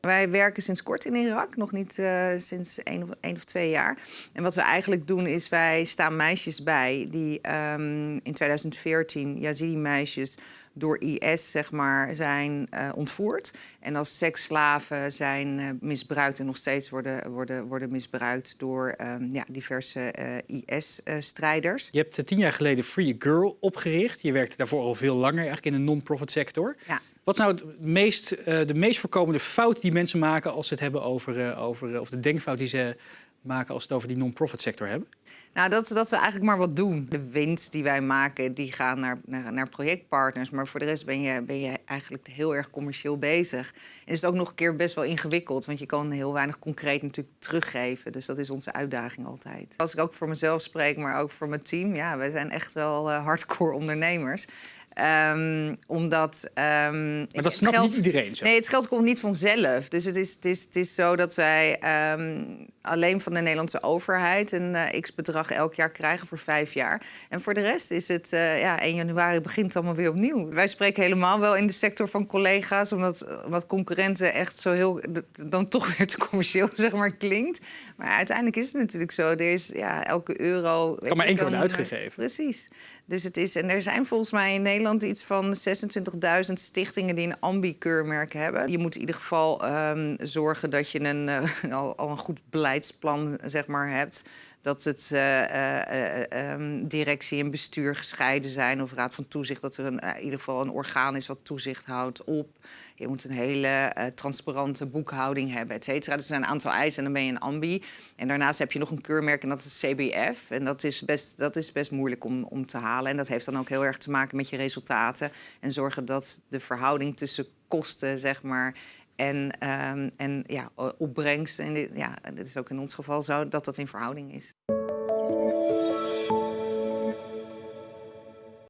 Wij werken sinds kort in Irak, nog niet uh, sinds één of, één of twee jaar. En wat we eigenlijk doen is, wij staan meisjes bij die um, in 2014, Yazidi-meisjes, door IS zeg maar, zijn uh, ontvoerd. En als seksslaven zijn uh, misbruikt en nog steeds worden, worden, worden misbruikt door um, ja, diverse IS-strijders. Je hebt tien jaar geleden Free Girl opgericht. Je werkte daarvoor al veel langer eigenlijk in de non-profit sector. Ja. Wat is nou het meest, uh, de meest voorkomende fout die mensen maken als ze het hebben over, uh, over of de denkfout die ze maken als ze het over die non-profit sector hebben? Nou, dat, dat we eigenlijk maar wat doen. De winst die wij maken, die gaan naar, naar, naar projectpartners. Maar voor de rest ben je, ben je eigenlijk heel erg commercieel bezig. En is het ook nog een keer best wel ingewikkeld. Want je kan heel weinig concreet natuurlijk teruggeven. Dus dat is onze uitdaging altijd. Als ik ook voor mezelf spreek, maar ook voor mijn team. Ja, wij zijn echt wel hardcore ondernemers. Um, omdat... Um, maar dat snapt geld, niet iedereen zo. Nee, het geld komt niet vanzelf. Dus het is, het is, het is zo dat wij um, alleen van de Nederlandse overheid... een uh, x-bedrag elk jaar krijgen voor vijf jaar. En voor de rest is het... Uh, ja, 1 januari begint allemaal weer opnieuw. Wij spreken helemaal wel in de sector van collega's... omdat, omdat concurrenten echt zo heel... dan toch weer te commercieel, zeg maar, klinkt. Maar uiteindelijk is het natuurlijk zo. Er is ja, elke euro... Kan maar één keer worden uitgegeven. Precies. Dus het is... En er zijn volgens mij in Nederland iets van 26.000 stichtingen die een ambi-keurmerk hebben. Je moet in ieder geval um, zorgen dat je een, uh, al, al, een goed beleidsplan zeg maar, hebt. Dat het uh, uh, um, directie en bestuur gescheiden zijn of raad van toezicht. Dat er in ieder geval een orgaan is wat toezicht houdt op. Je moet een hele transparante boekhouding hebben, et cetera. Dus er zijn een aantal eisen en dan ben je een ambi. En daarnaast heb je nog een keurmerk en dat is CBF. En dat is best, dat is best moeilijk om, om te halen. En dat heeft dan ook heel erg te maken met je resultaten. En zorgen dat de verhouding tussen kosten, zeg maar, en, um, en ja, opbrengst. En dit, ja, dit is ook in ons geval zo dat dat in verhouding is.